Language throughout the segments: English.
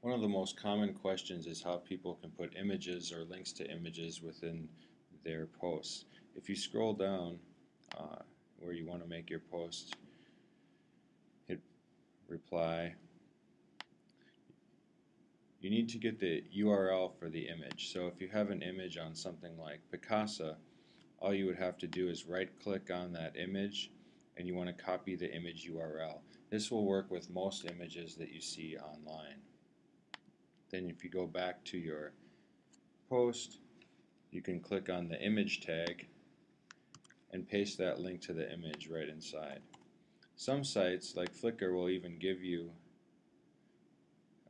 One of the most common questions is how people can put images or links to images within their posts. If you scroll down uh, where you want to make your post, hit reply. You need to get the URL for the image. So if you have an image on something like Picasa, all you would have to do is right click on that image and you want to copy the image URL. This will work with most images that you see online. Then if you go back to your post, you can click on the image tag and paste that link to the image right inside. Some sites like Flickr will even give you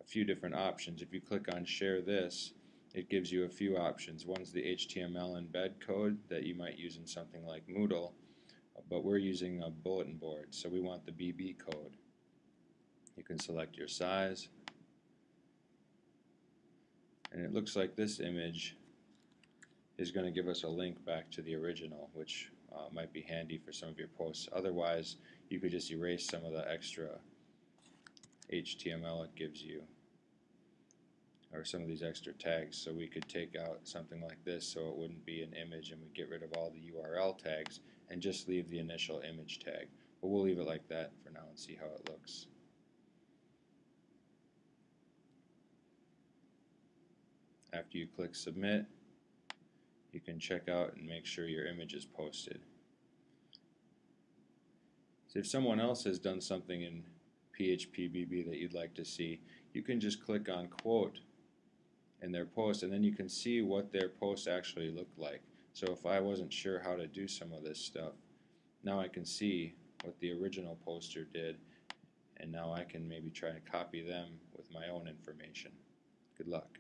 a few different options. If you click on share this, it gives you a few options. One's the HTML embed code that you might use in something like Moodle, but we're using a bulletin board, so we want the BB code. You can select your size, and it looks like this image is going to give us a link back to the original which uh, might be handy for some of your posts. Otherwise you could just erase some of the extra HTML it gives you or some of these extra tags. So we could take out something like this so it wouldn't be an image and we get rid of all the URL tags and just leave the initial image tag. But we'll leave it like that for now and see how it looks After you click submit, you can check out and make sure your image is posted. So if someone else has done something in PHPBB that you'd like to see, you can just click on quote in their post and then you can see what their post actually looked like. So if I wasn't sure how to do some of this stuff, now I can see what the original poster did and now I can maybe try to copy them with my own information. Good luck.